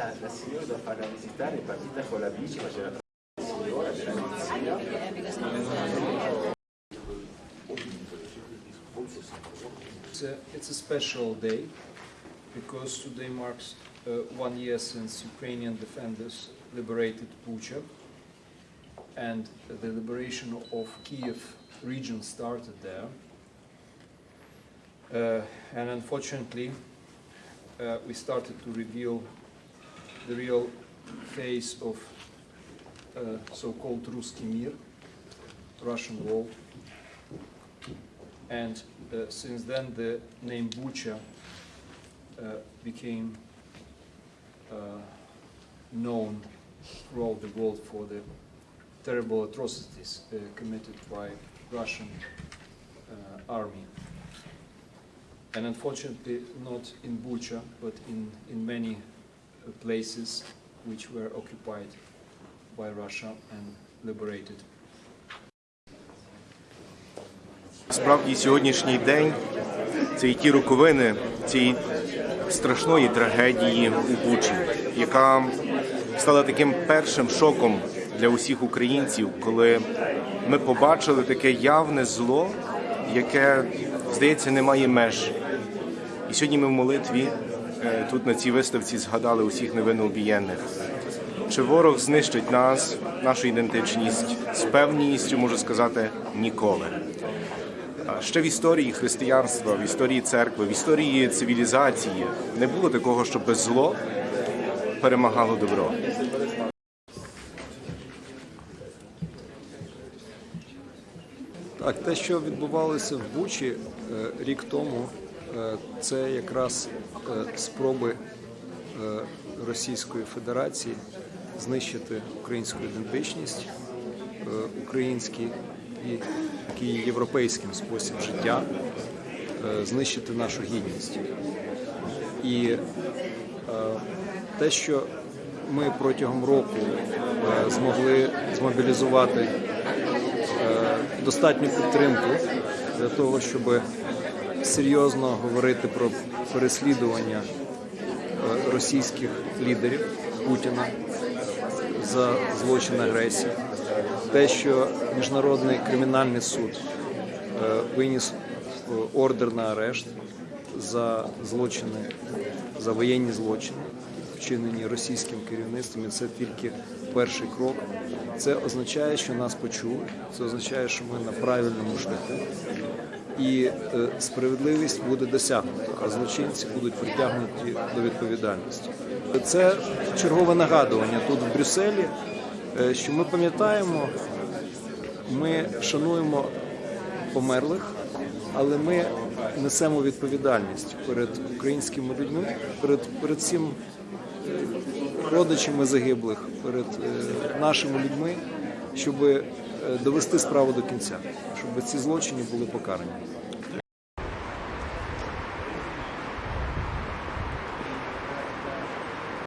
La signora da visitare è partita con la bici, ma c'era la signora. It's a, it's a special day because today marks uh, one year since Ukrainian defenders liberated Bucha and the liberation of Kiev region started there. Uh, and unfortunately, uh, we started to reveal the real face of uh, so-called Ruski Mir, Russian world. And uh, since then, the name Bucha uh, became uh, known throughout the world for the terrible atrocities uh, committed by Russian uh, army. And unfortunately, not in Bucha, but in, in many places which were occupied by Russia and liberated. Справді сьогоднішній день це і ті роковини цієї страшної трагедії у Бучі, яка стала таким першим шоком для усіх українців, коли ми побачили таке явне зло, яке, здається, не має меж. І сьогодні ми в молитві тут на цій виставці згадали усіх невинно обієнних. Чи ворог знищить нас, нашу ідентичність з певністю, можу сказати, ніколи. Ще в історії християнства, в історії церкви, в історії цивілізації не було такого, щоб зло перемагало добро. Так, те, що відбувалося в Бучі е, рік тому, е, це якраз е, спроби е, Російської Федерації знищити українську ідентичність, е, український і такий європейський спосіб життя, е, знищити нашу гідність. І е, те, що ми протягом року е, змогли змобілізувати е, достатню підтримку для того, щоб серйозно говорити про переслідування е, російських лідерів Путіна за злочин агресії. Те, що Міжнародний кримінальний суд е, виніс е, ордер на арешт за злочини, за воєнні злочини, вчинені російським керівництвом, і це тільки перший крок. Це означає, що нас почули, це означає, що ми на правильному шляху. І е, справедливість буде досягнута, а злочинці будуть притягнуті до відповідальності. Це чергове нагадування тут в Брюсселі, е, що ми пам'ятаємо, ми шануємо померлих, але ми несемо відповідальність перед українськими людьми, перед, перед всім е, родичами загиблих, перед нашими людьми, щоб е, довести справу до кінця, щоб ці злочини були покарані.